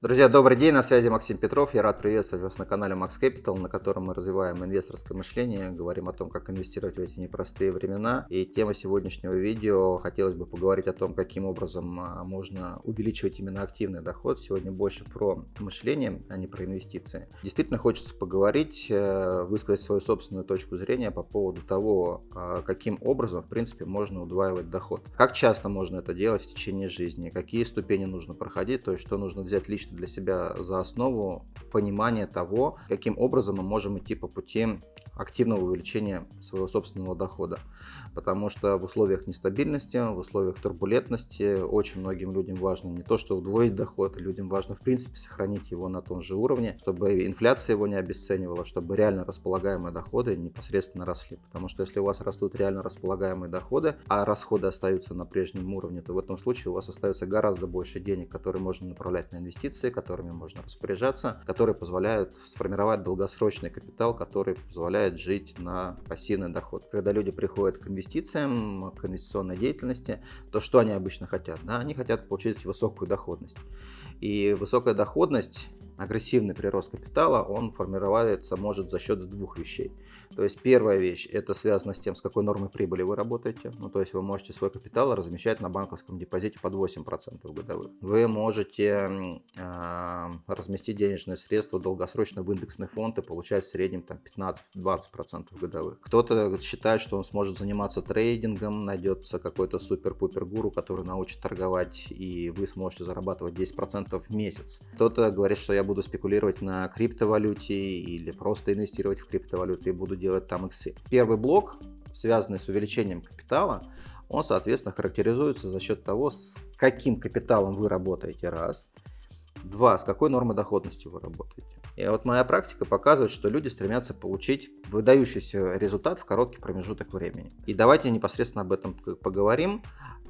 Друзья, добрый день, на связи Максим Петров. Я рад приветствовать вас на канале Max Capital, на котором мы развиваем инвесторское мышление, говорим о том, как инвестировать в эти непростые времена. И тема сегодняшнего видео хотелось бы поговорить о том, каким образом а, можно увеличивать именно активный доход. Сегодня больше про мышление, а не про инвестиции. Действительно хочется поговорить, э, высказать свою собственную точку зрения по поводу того, а, каким образом, в принципе, можно удваивать доход. Как часто можно это делать в течение жизни, какие ступени нужно проходить, то есть что нужно взять лично для себя за основу понимание того, каким образом мы можем идти по пути активного увеличения своего собственного дохода. Потому что в условиях нестабильности, в условиях турбулентности очень многим людям важно не то, что удвоить доход, людям важно в принципе сохранить его на том же уровне, чтобы инфляция его не обесценивала, чтобы реально располагаемые доходы непосредственно росли. Потому что если у вас растут реально располагаемые доходы, а расходы остаются на прежнем уровне, то в этом случае у вас остается гораздо больше денег, которые можно направлять на инвестиции, которыми можно распоряжаться, которые позволяют сформировать долгосрочный капитал, который позволяет позволяет жить на пассивный доход. Когда люди приходят к инвестициям, к инвестиционной деятельности, то что они обычно хотят? Да, они хотят получить высокую доходность. И высокая доходность агрессивный прирост капитала, он формироваться может за счет двух вещей. То есть первая вещь, это связано с тем, с какой нормой прибыли вы работаете. Ну, то есть вы можете свой капитал размещать на банковском депозите под 8% годовых. Вы можете э, разместить денежные средства долгосрочно в индексный фонд и получать в среднем там 15-20% годовых. Кто-то считает, что он сможет заниматься трейдингом, найдется какой-то супер-пупер гуру, который научит торговать, и вы сможете зарабатывать 10% в месяц. Кто-то говорит, что я буду спекулировать на криптовалюте или просто инвестировать в криптовалюту и буду делать там иксы. Первый блок, связанный с увеличением капитала, он, соответственно, характеризуется за счет того, с каким капиталом вы работаете, раз. Два, с какой нормой доходности вы работаете. И вот моя практика показывает, что люди стремятся получить выдающийся результат в короткий промежуток времени. И давайте непосредственно об этом поговорим.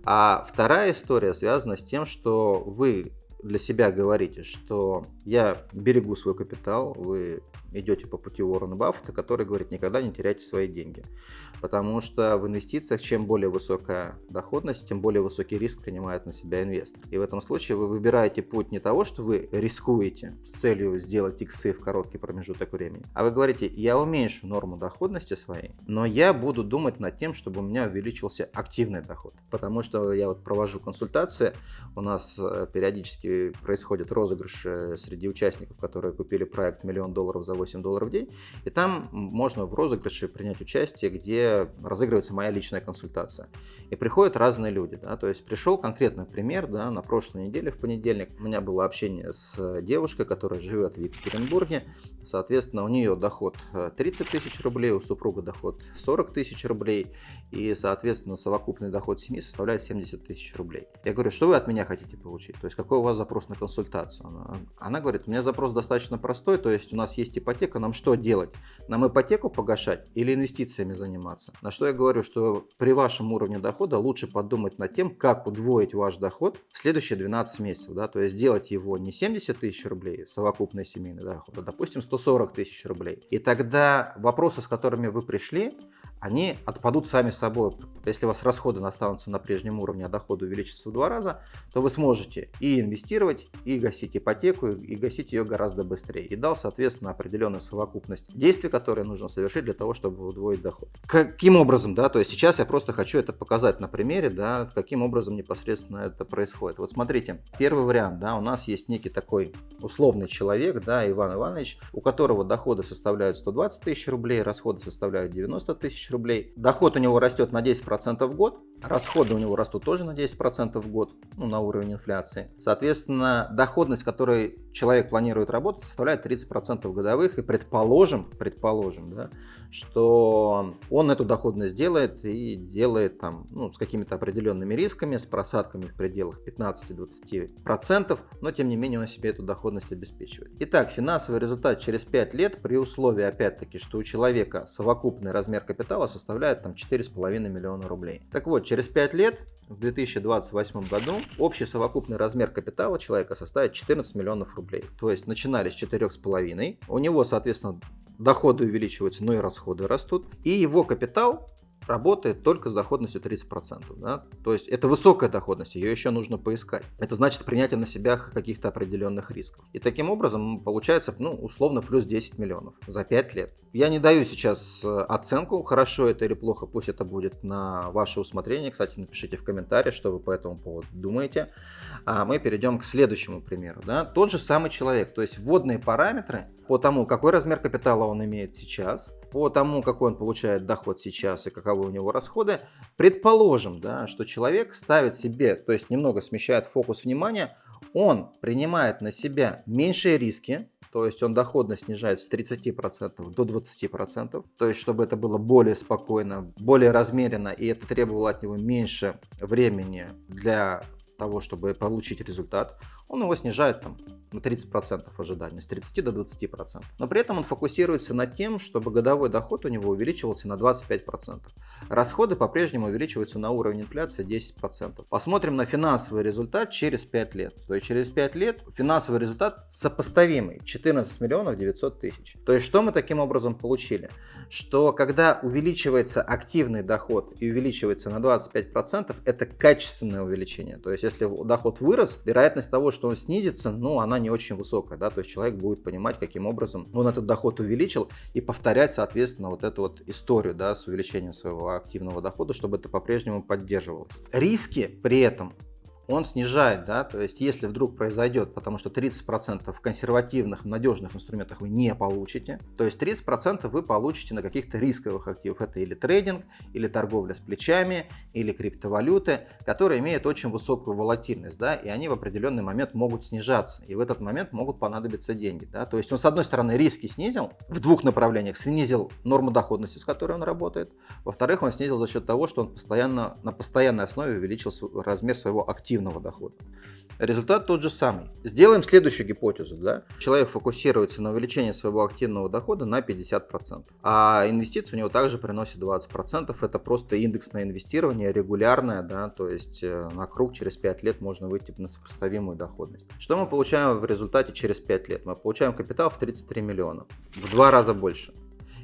А вторая история связана с тем, что вы для себя говорите, что я берегу свой капитал, вы идете по пути Уоррена Баффета, который говорит, никогда не теряйте свои деньги. Потому что в инвестициях чем более высокая доходность, тем более высокий риск принимает на себя инвестор. И в этом случае вы выбираете путь не того, что вы рискуете с целью сделать иксы в короткий промежуток времени, а вы говорите, я уменьшу норму доходности своей, но я буду думать над тем, чтобы у меня увеличился активный доход. Потому что я вот провожу консультации, у нас э, периодически происходят розыгрыши среди участников, которые купили проект «Миллион долларов за 8 долларов в день. И там можно в розыгрыше принять участие, где разыгрывается моя личная консультация. И приходят разные люди. Да? То есть пришел конкретный пример. Да, на прошлой неделе, в понедельник, у меня было общение с девушкой, которая живет в Екатеринбурге. Соответственно, у нее доход 30 э, тысяч рублей, у супруга доход 40 тысяч рублей. И, соответственно, совокупный доход семьи составляет 70 тысяч рублей. Я говорю, что вы от меня хотите получить? То есть какой у вас запрос на консультацию? Она, она говорит, у меня запрос достаточно простой, то есть у нас есть ипотека, нам что делать? Нам ипотеку погашать или инвестициями заниматься? На что я говорю, что при вашем уровне дохода лучше подумать над тем, как удвоить ваш доход в следующие 12 месяцев. Да? То есть сделать его не 70 тысяч рублей совокупный семейный доход, а допустим 140 тысяч рублей. И тогда вопросы, с которыми вы пришли, они отпадут сами собой. Если у вас расходы останутся на прежнем уровне, а доходы увеличатся в два раза, то вы сможете и инвестировать, и гасить ипотеку, и гасить ее гораздо быстрее. И дал, соответственно, определенную совокупность действий, которые нужно совершить для того, чтобы удвоить доход. Каким образом, да, то есть сейчас я просто хочу это показать на примере, да, каким образом непосредственно это происходит. Вот смотрите, первый вариант, да, у нас есть некий такой условный человек, да, Иван Иванович, у которого доходы составляют 120 тысяч рублей, расходы составляют 90 тысяч рублей. Доход у него растет на 10% в год, расходы у него растут тоже на 10% в год, ну, на уровень инфляции. Соответственно, доходность, которой человек планирует работать, составляет 30% годовых. И предположим, предположим, да, что он эту доходность делает и делает там, ну, с какими-то определенными рисками, с просадками в пределах 15-20%, но тем не менее он себе эту доходность обеспечивает. Итак, финансовый результат через 5 лет при условии, опять-таки, что у человека совокупный размер капитала составляет там 4,5 миллиона рублей. Так вот, через 5 лет в 2028 году общий совокупный размер капитала человека составит 14 миллионов рублей. То есть начинали с 4,5. У него, соответственно, доходы увеличиваются, но и расходы растут. И его капитал работает только с доходностью 30%. Да? То есть это высокая доходность, ее еще нужно поискать. Это значит принятие на себя каких-то определенных рисков. И таким образом получается, ну, условно, плюс 10 миллионов за 5 лет. Я не даю сейчас э, оценку, хорошо это или плохо, пусть это будет на ваше усмотрение. Кстати, напишите в комментариях, что вы по этому поводу думаете. А мы перейдем к следующему примеру. Да? Тот же самый человек, то есть вводные параметры по тому, какой размер капитала он имеет сейчас, по тому, какой он получает доход сейчас и каковы у него расходы, предположим, да, что человек ставит себе, то есть немного смещает фокус внимания, он принимает на себя меньшие риски, то есть он доходность снижает с 30% до 20%, то есть чтобы это было более спокойно, более размеренно и это требовало от него меньше времени для того, чтобы получить результат, он его снижает там на 30% ожидания, с 30 до 20%. Но при этом он фокусируется над тем, чтобы годовой доход у него увеличивался на 25%. Расходы по-прежнему увеличиваются на уровень инфляции 10%. Посмотрим на финансовый результат через 5 лет. То есть через 5 лет финансовый результат сопоставимый 14 миллионов 900 тысяч. То есть что мы таким образом получили? Что когда увеличивается активный доход и увеличивается на 25%, это качественное увеличение. То есть если доход вырос, вероятность того, что он снизится, ну она не очень высокая, да, то есть человек будет понимать, каким образом он этот доход увеличил и повторять, соответственно, вот эту вот историю, да, с увеличением своего активного дохода, чтобы это по-прежнему поддерживалось. Риски при этом он снижает, да, то есть если вдруг произойдет, потому что 30% в консервативных, надежных инструментах вы не получите, то есть 30% вы получите на каких-то рисковых активах, это или трейдинг, или торговля с плечами, или криптовалюты, которые имеют очень высокую волатильность, да, и они в определенный момент могут снижаться, и в этот момент могут понадобиться деньги, да, то есть он с одной стороны риски снизил в двух направлениях, снизил норму доходности, с которой он работает, во-вторых, он снизил за счет того, что он постоянно, на постоянной основе увеличил размер своего актива пассивного дохода. Результат тот же самый. Сделаем следующую гипотезу. Да? Человек фокусируется на увеличении своего активного дохода на 50%. А инвестиции у него также приносят 20%. Это просто индексное инвестирование, регулярное, да, то есть э, на круг через 5 лет можно выйти на сопоставимую доходность. Что мы получаем в результате через 5 лет? Мы получаем капитал в 33 миллиона. В два раза больше.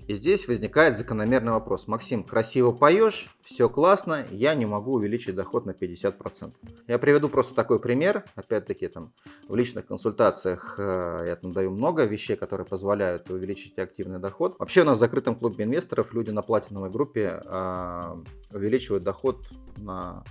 И здесь возникает закономерный вопрос. Максим, красиво поешь, все классно, я не могу увеличить доход на 50%. Я приведу просто такой пример. Опять-таки, там в личных консультациях э, я там даю много вещей, которые позволяют увеличить активный доход. Вообще у нас в закрытом клубе инвесторов люди на платиновой группе э, увеличивают доход на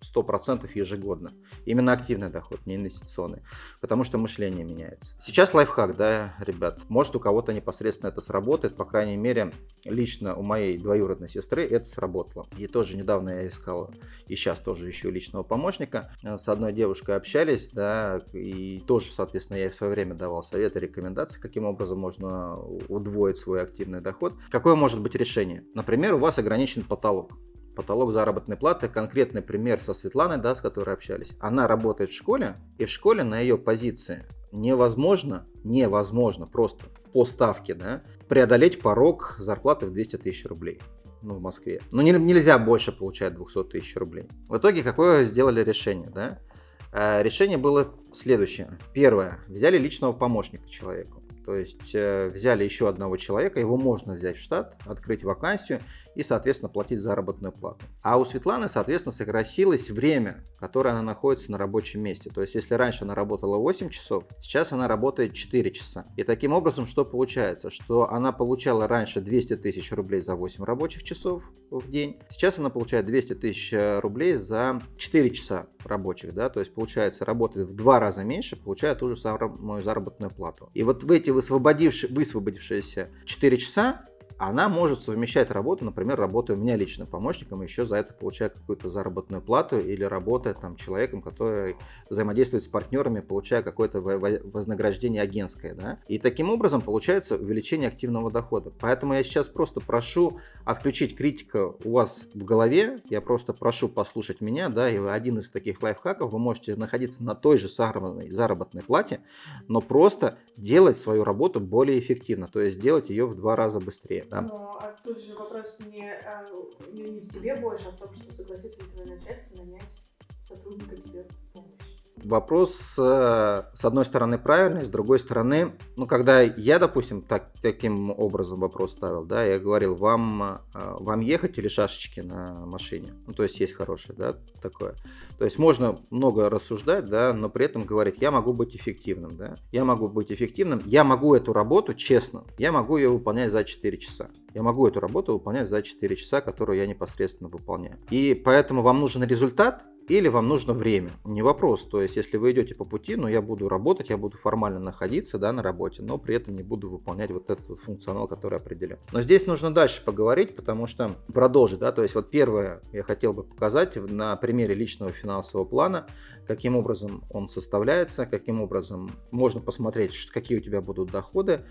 100% ежегодно. Именно активный доход, не инвестиционный. Потому что мышление меняется. Сейчас лайфхак, да, ребят. Может у кого-то непосредственно это сработает. По крайней мере, лично у моей двоюродной сестры это сработало. И тоже недавно я искал, и сейчас тоже ищу личного помощника. С одной девушкой общались, да, и тоже, соответственно, я ей в свое время давал советы, рекомендации, каким образом можно удвоить свой активный доход. Какое может быть решение? Например, у вас ограничен потолок потолок заработной платы. Конкретный пример со Светланой, да, с которой общались. Она работает в школе, и в школе на ее позиции невозможно, невозможно просто по ставке, да, преодолеть порог зарплаты в 200 тысяч рублей ну, в Москве. Но не, нельзя больше получать 200 тысяч рублей. В итоге какое сделали решение, да? Э, решение было следующее. Первое. Взяли личного помощника человеку. То есть э, взяли еще одного человека, его можно взять в штат, открыть вакансию и, соответственно, платить заработную плату. А у Светланы, соответственно, сократилось время, которое она находится на рабочем месте. То есть, если раньше она работала 8 часов, сейчас она работает 4 часа. И таким образом, что получается? Что она получала раньше 200 тысяч рублей за 8 рабочих часов в день, сейчас она получает 200 тысяч э, рублей за 4 часа рабочих. Да? То есть, получается, работает в два раза меньше, получает ту же самую заработную плату. И вот в эти высвободившие, высвободившиеся 4 часа она может совмещать работу, например, работая у меня личным помощником, и еще за это получая какую-то заработную плату, или работая там человеком, который взаимодействует с партнерами, получая какое-то вознаграждение агентское. Да? И таким образом получается увеличение активного дохода. Поэтому я сейчас просто прошу отключить критика у вас в голове, я просто прошу послушать меня, да, и один из таких лайфхаков, вы можете находиться на той же заработной, заработной плате, но просто делать свою работу более эффективно, то есть делать ее в два раза быстрее. Да? Но а тут же вопрос не, а, не, не в тебе больше, а в том, что согласится ли твое начальство нанять сотрудника тебе в помощь. Вопрос с одной стороны правильный, с другой стороны, ну когда я, допустим, так, таким образом вопрос ставил, да, я говорил, вам, э, вам ехать или шашечки на машине? Ну, то есть есть хорошее, да, такое. То есть можно много рассуждать, да, но при этом говорить, я могу быть эффективным, да, я могу быть эффективным, я могу эту работу, честно, я могу ее выполнять за 4 часа. Я могу эту работу выполнять за 4 часа, которую я непосредственно выполняю. И поэтому вам нужен результат, или вам нужно время. Не вопрос. То есть, если вы идете по пути, ну, я буду работать, я буду формально находиться, да, на работе, но при этом не буду выполнять вот этот функционал, который определен. Но здесь нужно дальше поговорить, потому что продолжить, да, то есть, вот первое я хотел бы показать на примере личного финансового плана, каким образом он составляется, каким образом можно посмотреть, какие у тебя будут доходы,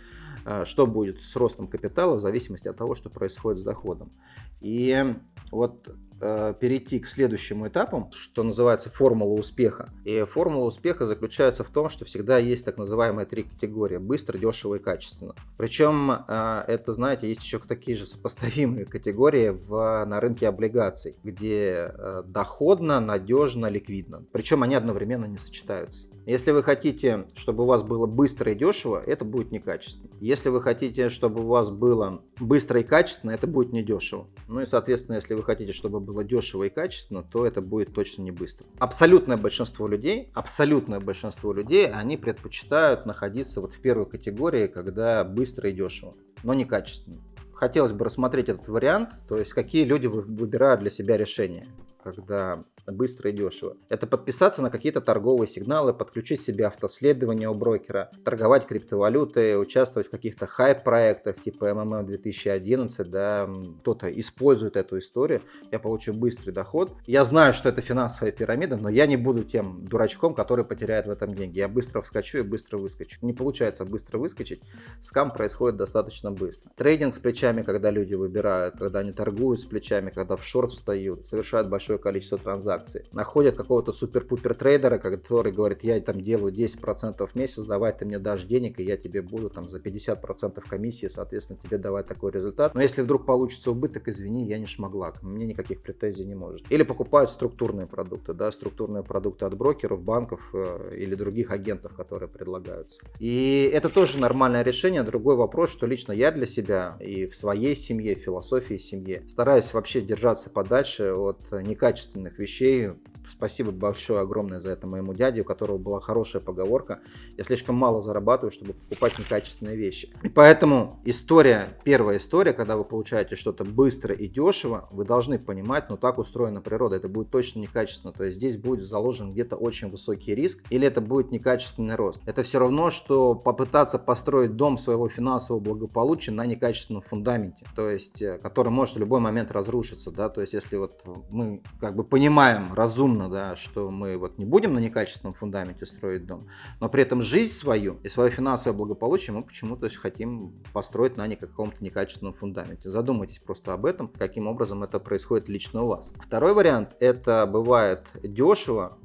а, что будет с ростом капитала в зависимости от того, что происходит с доходом. И вот Э, перейти к следующему этапу, что называется формула успеха. И формула успеха заключается в том, что всегда есть так называемые три категории. Быстро, дешево и качественно. Причем э, это, знаете, есть еще такие же сопоставимые категории в, на рынке облигаций, где э, доходно, надежно, ликвидно. Причем они одновременно не сочетаются. Если вы хотите, чтобы у вас было быстро и дешево, это будет некачественно. Если вы хотите, чтобы у вас было быстро и качественно, это будет недешево. Ну и, соответственно, если вы хотите, чтобы было дешево и качественно, то это будет точно не быстро. Абсолютное большинство людей, абсолютное большинство людей, они предпочитают находиться вот в первой категории, когда быстро и дешево, но не качественно. Хотелось бы рассмотреть этот вариант, то есть какие люди выбирают для себя решение, когда быстро и дешево. Это подписаться на какие-то торговые сигналы, подключить себе автоследование у брокера, торговать криптовалютой, участвовать в каких-то хайп-проектах типа MMM 2011, да, кто-то использует эту историю, я получу быстрый доход. Я знаю, что это финансовая пирамида, но я не буду тем дурачком, который потеряет в этом деньги. Я быстро вскочу и быстро выскочу. Не получается быстро выскочить, скам происходит достаточно быстро. Трейдинг с плечами, когда люди выбирают, когда они торгуют с плечами, когда в шорт встают, совершают большое количество транзакций, акции. Находят какого-то супер-пупер трейдера, который говорит, я там делаю 10% в месяц, давай ты мне дашь денег, и я тебе буду там за 50% комиссии, соответственно, тебе давать такой результат. Но если вдруг получится убыток, извини, я не шмогла, мне никаких претензий не может. Или покупают структурные продукты, да, структурные продукты от брокеров, банков э, или других агентов, которые предлагаются. И это тоже нормальное решение. Другой вопрос, что лично я для себя и в своей семье, философии семьи стараюсь вообще держаться подальше от некачественных вещей, вещей. Спасибо большое, огромное за это моему дяде, у которого была хорошая поговорка. Я слишком мало зарабатываю, чтобы покупать некачественные вещи. И поэтому история, первая история, когда вы получаете что-то быстро и дешево, вы должны понимать, ну так устроена природа, это будет точно некачественно. То есть здесь будет заложен где-то очень высокий риск, или это будет некачественный рост. Это все равно, что попытаться построить дом своего финансового благополучия на некачественном фундаменте, то есть, э, который может в любой момент разрушиться, да, то есть если вот мы как бы понимаем, понимаем разумно, да, что мы вот не будем на некачественном фундаменте строить дом, но при этом жизнь свою и свое финансовое благополучие мы почему-то хотим построить на каком-то некачественном фундаменте. Задумайтесь просто об этом, каким образом это происходит лично у вас. Второй вариант – это бывает дешево,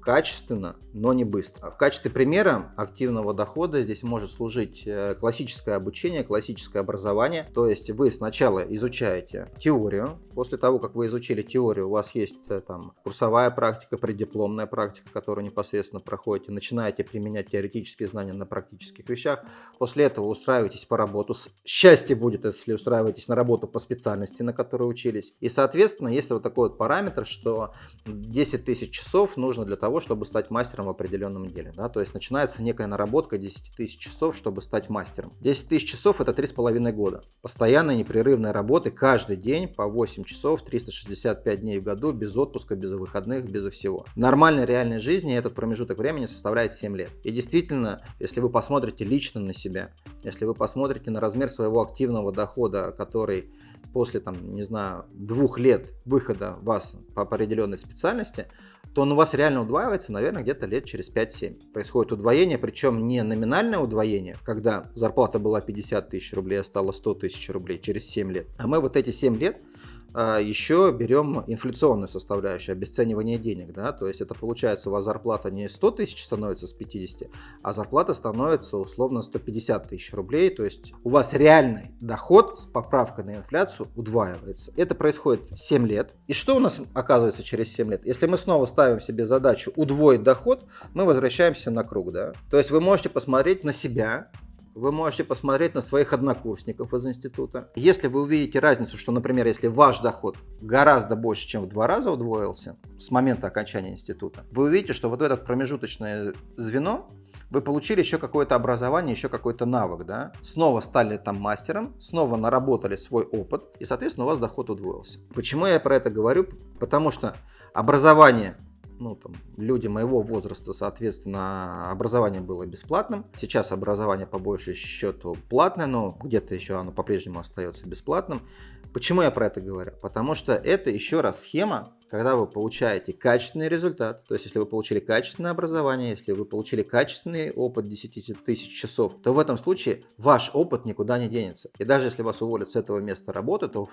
качественно, но не быстро. В качестве примера активного дохода здесь может служить э, классическое обучение, классическое образование. То есть вы сначала изучаете теорию, после того, как вы изучили теорию, у вас есть э, там курсовая практика, преддипломная практика, которую непосредственно проходите, начинаете применять теоретические знания на практических вещах. После этого устраиваетесь по работу. Счастье будет, если устраиваетесь на работу по специальности, на которой учились. И, соответственно, есть вот такой вот параметр, что 10 тысяч часов нужно для того, того, чтобы стать мастером в определенном деле. Да? То есть начинается некая наработка 10 тысяч часов, чтобы стать мастером. 10 тысяч часов это 3,5 года. Постоянной непрерывной работы каждый день по 8 часов, 365 дней в году, без отпуска, без выходных, без всего. В нормальной реальной жизни этот промежуток времени составляет 7 лет. И действительно, если вы посмотрите лично на себя, если вы посмотрите на размер своего активного дохода, который после, там, не знаю, двух лет выхода вас по определенной специальности, то он у вас реально удваивается, наверное, где-то лет через 5-7. Происходит удвоение, причем не номинальное удвоение, когда зарплата была 50 тысяч рублей, а стала 100 тысяч рублей через 7 лет. А мы вот эти 7 лет а, еще берем инфляционную составляющую, обесценивание денег, да, то есть это получается у вас зарплата не 100 тысяч становится с 50, а зарплата становится условно 150 тысяч рублей, то есть у вас реальный доход с поправкой на инфляцию удваивается. Это происходит 7 лет. И что у нас оказывается через 7 лет? Если мы снова ставим себе задачу удвоить доход, мы возвращаемся на круг, да. То есть вы можете посмотреть на себя, вы можете посмотреть на своих однокурсников из института. Если вы увидите разницу, что, например, если ваш доход гораздо больше, чем в два раза удвоился с момента окончания института, вы увидите, что вот в это промежуточное звено вы получили еще какое-то образование, еще какой-то навык, да, снова стали там мастером, снова наработали свой опыт, и, соответственно, у вас доход удвоился. Почему я про это говорю? Потому что образование ну, там, люди моего возраста, соответственно, образование было бесплатным. Сейчас образование по большей счету платное, но где-то еще оно по-прежнему остается бесплатным. Почему я про это говорю? Потому что это еще раз схема, когда вы получаете качественный результат, то есть если вы получили качественное образование, если вы получили качественный опыт 10 тысяч часов, то в этом случае ваш опыт никуда не денется. И даже если вас уволят с этого места работы, то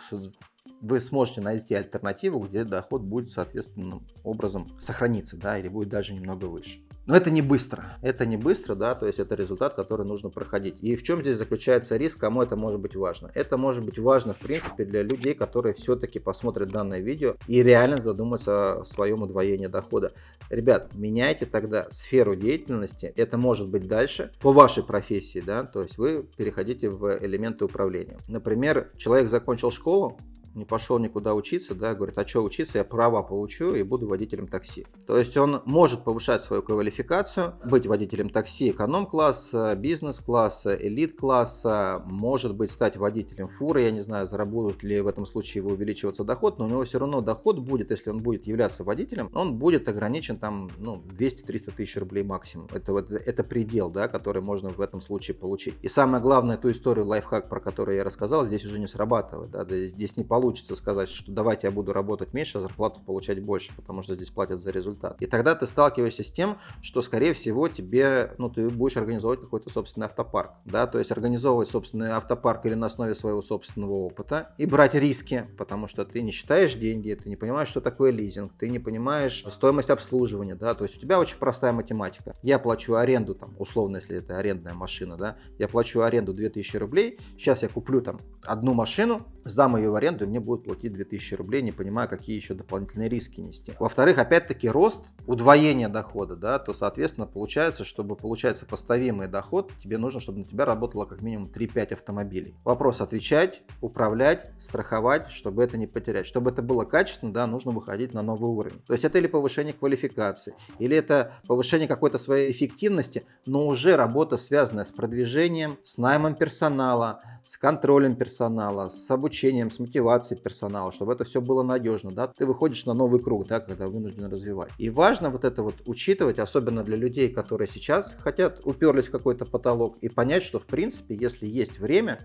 вы сможете найти альтернативу, где доход будет соответственным образом сохраниться, да, или будет даже немного выше. Но это не быстро, это не быстро, да, то есть это результат, который нужно проходить. И в чем здесь заключается риск, кому это может быть важно? Это может быть важно, в принципе, для людей, которые все-таки посмотрят данное видео и реально задумаются о своем удвоении дохода. Ребят, меняйте тогда сферу деятельности, это может быть дальше по вашей профессии, да, то есть вы переходите в элементы управления. Например, человек закончил школу, не пошел никуда учиться, да, говорит, а что учиться, я права получу и буду водителем такси. То есть он может повышать свою квалификацию, быть водителем такси эконом-класса, бизнес-класса, элит-класса, может быть стать водителем фуры, я не знаю, заработает ли в этом случае его увеличиваться доход, но у него все равно доход будет, если он будет являться водителем, он будет ограничен там, ну, 200-300 тысяч рублей максимум. Это, вот, это предел, да, который можно в этом случае получить. И самое главное, ту историю, лайфхак, про которую я рассказал, здесь уже не срабатывает, да, здесь не получится получится сказать, что давайте я буду работать меньше, а зарплату получать больше, потому что здесь платят за результат. И тогда ты сталкиваешься с тем, что, скорее всего, тебе, ну, ты будешь организовывать какой-то собственный автопарк, да, то есть организовывать собственный автопарк или на основе своего собственного опыта и брать риски, потому что ты не считаешь деньги, ты не понимаешь, что такое лизинг, ты не понимаешь стоимость обслуживания, да, то есть у тебя очень простая математика. Я плачу аренду, там, условно, если это арендная машина, да, я плачу аренду 2000 рублей, сейчас я куплю там одну машину, сдам ее в аренду, и мне будут платить 2000 рублей, не понимая, какие еще дополнительные риски нести. Во-вторых, опять-таки рост, удвоение дохода, да, то, соответственно, получается, чтобы получать сопоставимый доход, тебе нужно, чтобы на тебя работало как минимум 3-5 автомобилей. Вопрос отвечать, управлять, страховать, чтобы это не потерять. Чтобы это было качественно, да, нужно выходить на новый уровень. То есть это или повышение квалификации, или это повышение какой-то своей эффективности, но уже работа, связанная с продвижением, с наймом персонала, с контролем персонала, с обучением, с мотивацией персонала, чтобы это все было надежно, да, ты выходишь на новый круг, да, когда вынужден развивать. И важно вот это вот учитывать, особенно для людей, которые сейчас хотят, уперлись в какой-то потолок, и понять, что в принципе, если есть время,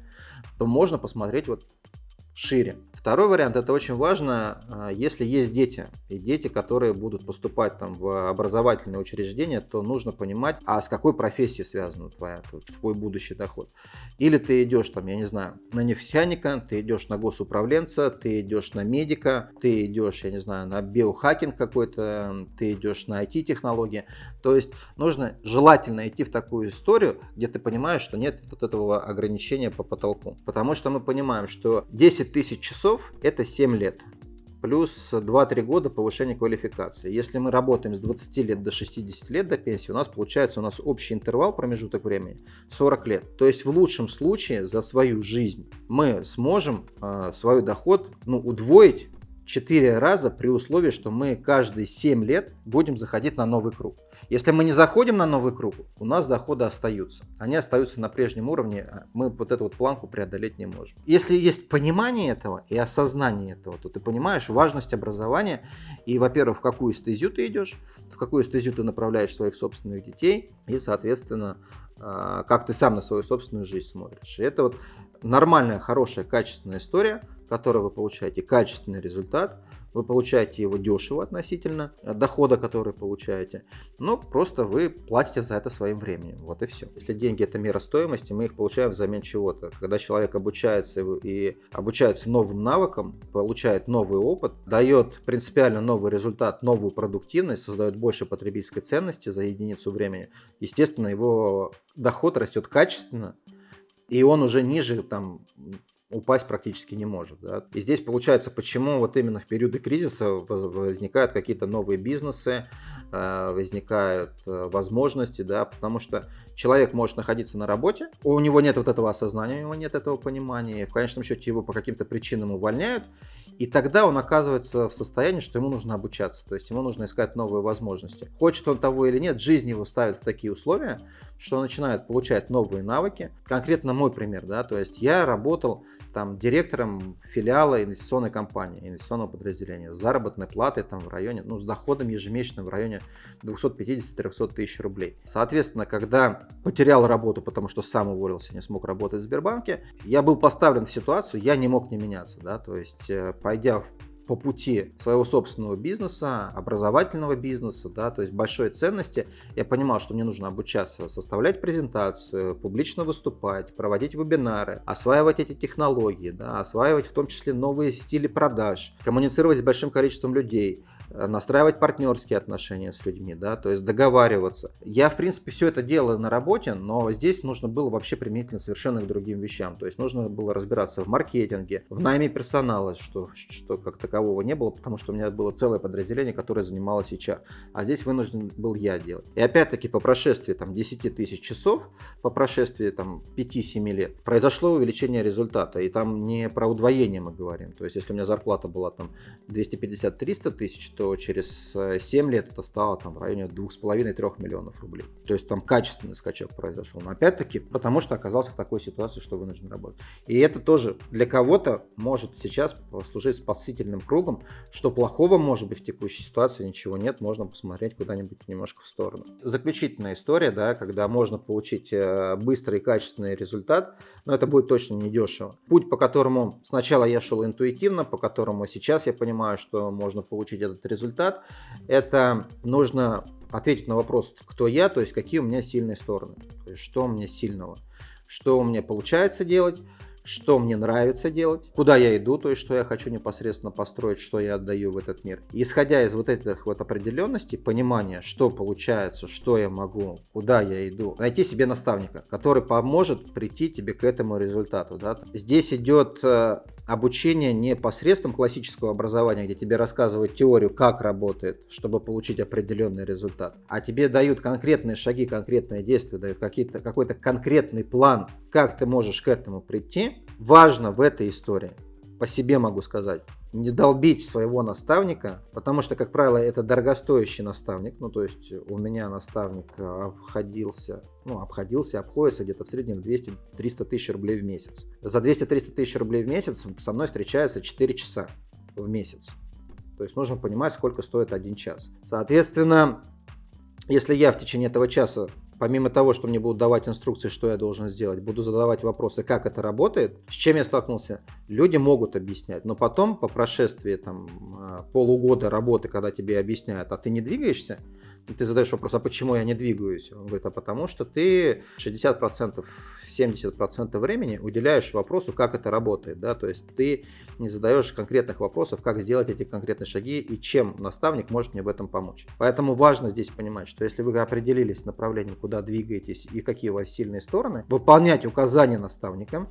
то можно посмотреть вот шире. Второй вариант, это очень важно, а, если есть дети, и дети, которые будут поступать там в образовательные учреждения, то нужно понимать, а с какой профессией связан твоя, твой будущий доход. Или ты идешь там, я не знаю, на нефтяника, ты идешь на госуправленца, ты идешь на медика, ты идешь, я не знаю, на биохакинг какой-то, ты идешь на IT-технологии. То есть нужно желательно идти в такую историю, где ты понимаешь, что нет вот этого ограничения по потолку. Потому что мы понимаем, что 10 тысяч часов часов это 7 лет. Плюс 2-3 года повышения квалификации. Если мы работаем с 20 лет до 60 лет до пенсии, у нас получается у нас общий интервал, промежуток времени 40 лет. То есть в лучшем случае за свою жизнь мы сможем э, свой доход ну, удвоить 4 раза при условии, что мы каждые 7 лет будем заходить на новый круг. Если мы не заходим на новый круг, у нас доходы остаются. Они остаются на прежнем уровне, а мы вот эту вот планку преодолеть не можем. Если есть понимание этого и осознание этого, то ты понимаешь важность образования и, во-первых, в какую стезю ты идешь, в какую стезю ты направляешь своих собственных детей и, соответственно, а, как ты сам на свою собственную жизнь смотришь. И это вот нормальная, хорошая, качественная история, который вы получаете качественный результат, вы получаете его дешево относительно дохода, который получаете, но просто вы платите за это своим временем. Вот и все. Если деньги это мера стоимости, мы их получаем взамен чего-то. Когда человек обучается и обучается новым навыкам, получает новый опыт, дает принципиально новый результат, новую продуктивность, создает больше потребительской ценности за единицу времени, естественно, его доход растет качественно, и он уже ниже там упасть практически не может. Да? И здесь получается, почему вот именно в периоды кризиса возникают какие-то новые бизнесы, э, возникают э, возможности, да, потому что человек может находиться на работе, у него нет вот этого осознания, у него нет этого понимания, и в конечном счете его по каким-то причинам увольняют, и тогда он оказывается в состоянии, что ему нужно обучаться, то есть ему нужно искать новые возможности. Хочет он того или нет, жизнь его ставит в такие условия, что он начинает получать новые навыки. Конкретно мой пример, да, то есть я работал там директором филиала инвестиционной компании, инвестиционного подразделения, с заработной платой там в районе, ну, с доходом ежемесячным в районе 250-300 тысяч рублей. Соответственно, когда потерял работу, потому что сам уволился, не смог работать в Сбербанке, я был поставлен в ситуацию, я не мог не меняться, да, то есть э, пойдя в по пути своего собственного бизнеса, образовательного бизнеса, да, то есть большой ценности, я понимал, что мне нужно обучаться составлять презентацию, публично выступать, проводить вебинары, осваивать эти технологии, да, осваивать в том числе новые стили продаж, коммуницировать с большим количеством людей, настраивать партнерские отношения с людьми, да, то есть договариваться. Я, в принципе, все это делаю на работе, но здесь нужно было вообще применительно совершенно к другим вещам. То есть нужно было разбираться в маркетинге, в найме персонала, что, что как такового не было, потому что у меня было целое подразделение, которое занималось HR. А здесь вынужден был я делать. И опять-таки по прошествии там, 10 тысяч часов, по прошествии там, 5-7 лет, произошло увеличение результата. И там не про удвоение мы говорим. То есть если у меня зарплата была там 250-300 тысяч, то что через 7 э, лет это стало там в районе 2,5-3 миллионов рублей. То есть там качественный скачок произошел. Но опять-таки, потому что оказался в такой ситуации, что вынужден работать. И это тоже для кого-то может сейчас послужить спасительным кругом, что плохого может быть в текущей ситуации, ничего нет, можно посмотреть куда-нибудь немножко в сторону. Заключительная история, да, когда можно получить э, быстрый и качественный результат, но это будет точно не дешево. Путь, по которому сначала я шел интуитивно, по которому сейчас я понимаю, что можно получить этот результат, это нужно ответить на вопрос, кто я, то есть какие у меня сильные стороны, то есть что у меня сильного, что у меня получается делать, что мне нравится делать, куда я иду, то есть что я хочу непосредственно построить, что я отдаю в этот мир. исходя из вот этих вот определенностей, понимания, что получается, что я могу, куда я иду, найти себе наставника, который поможет прийти тебе к этому результату. Да? Здесь идет э, обучение не посредством классического образования, где тебе рассказывают теорию, как работает, чтобы получить определенный результат, а тебе дают конкретные шаги, конкретные действия, дают какой-то конкретный план, как ты можешь к этому прийти. Важно в этой истории, по себе могу сказать, не долбить своего наставника, потому что, как правило, это дорогостоящий наставник. Ну, то есть у меня наставник обходился, ну, обходился, обходится где-то в среднем 200-300 тысяч рублей в месяц. За 200-300 тысяч рублей в месяц со мной встречается 4 часа в месяц. То есть нужно понимать, сколько стоит один час. Соответственно, если я в течение этого часа помимо того, что мне будут давать инструкции, что я должен сделать, буду задавать вопросы, как это работает, с чем я столкнулся. Люди могут объяснять, но потом, по прошествии там, а, полугода работы, когда тебе объясняют, а ты не двигаешься, и ты задаешь вопрос, а почему я не двигаюсь? Он говорит, а потому что ты 60%, 70% времени уделяешь вопросу, как это работает. Да? То есть ты не задаешь конкретных вопросов, как сделать эти конкретные шаги и чем наставник может мне в этом помочь. Поэтому важно здесь понимать, что если вы определились с направлением, куда двигаетесь и какие у вас сильные стороны, выполнять указания наставника,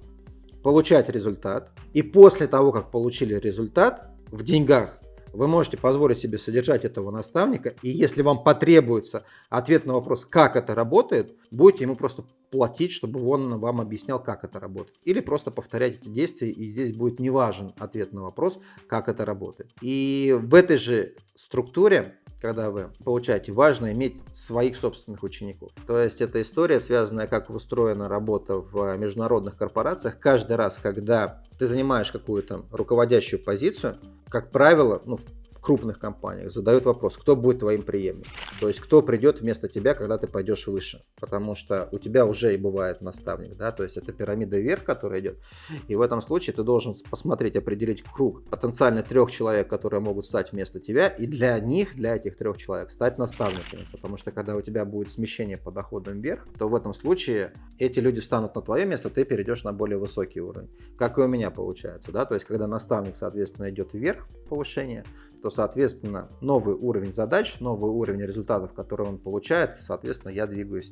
получать результат. И после того, как получили результат в деньгах, вы можете позволить себе содержать этого наставника, и если вам потребуется ответ на вопрос, как это работает, будете ему просто платить, чтобы он вам объяснял, как это работает. Или просто повторять эти действия, и здесь будет не важен ответ на вопрос, как это работает. И в этой же структуре когда вы получаете, важно иметь своих собственных учеников. То есть это история, связанная, как устроена работа в международных корпорациях. Каждый раз, когда ты занимаешь какую-то руководящую позицию, как правило, ну, крупных компаниях задают вопрос, кто будет твоим преемником. То есть, кто придет вместо тебя, когда ты пойдешь выше. Потому что у тебя уже и бывает наставник, да, то есть это пирамида вверх, которая идет. И в этом случае ты должен посмотреть, определить круг потенциально трех человек, которые могут стать вместо тебя, и для них, для этих трех человек, стать наставниками. Потому что когда у тебя будет смещение по доходам вверх, то в этом случае эти люди встанут на твое место, ты перейдешь на более высокий уровень. Как и у меня получается, да, то есть когда наставник, соответственно, идет вверх, повышение, то, соответственно, новый уровень задач, новый уровень результатов, которые он получает, соответственно, я двигаюсь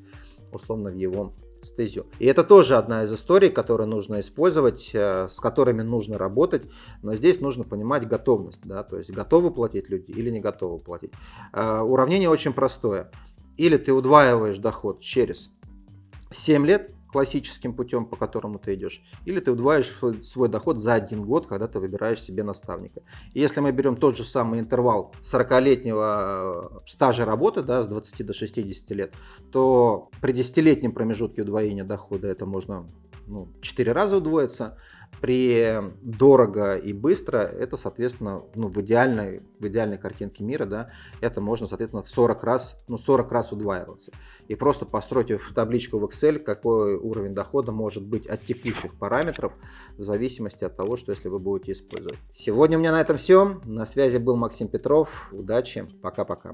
условно в его стезю. И это тоже одна из историй, которые нужно использовать, э, с которыми нужно работать, но здесь нужно понимать готовность, да, то есть готовы платить люди или не готовы платить. Э, уравнение очень простое. Или ты удваиваешь доход через 7 лет, классическим путем, по которому ты идешь, или ты удваиваешь свой, доход за один год, когда ты выбираешь себе наставника. И если мы берем тот же самый интервал 40-летнего э, стажа работы, да, с 20 до 60 лет, то при 10-летнем промежутке удвоения дохода это можно ну, 4 раза удвоится, при дорого и быстро, это, соответственно, ну, в, идеальной, в идеальной картинке мира, да, это можно, соответственно, в 40 раз, ну, 40 раз удваиваться. И просто постройте в табличку в Excel, какой уровень дохода может быть от текущих параметров, в зависимости от того, что если вы будете использовать. Сегодня у меня на этом все. На связи был Максим Петров. Удачи. Пока-пока.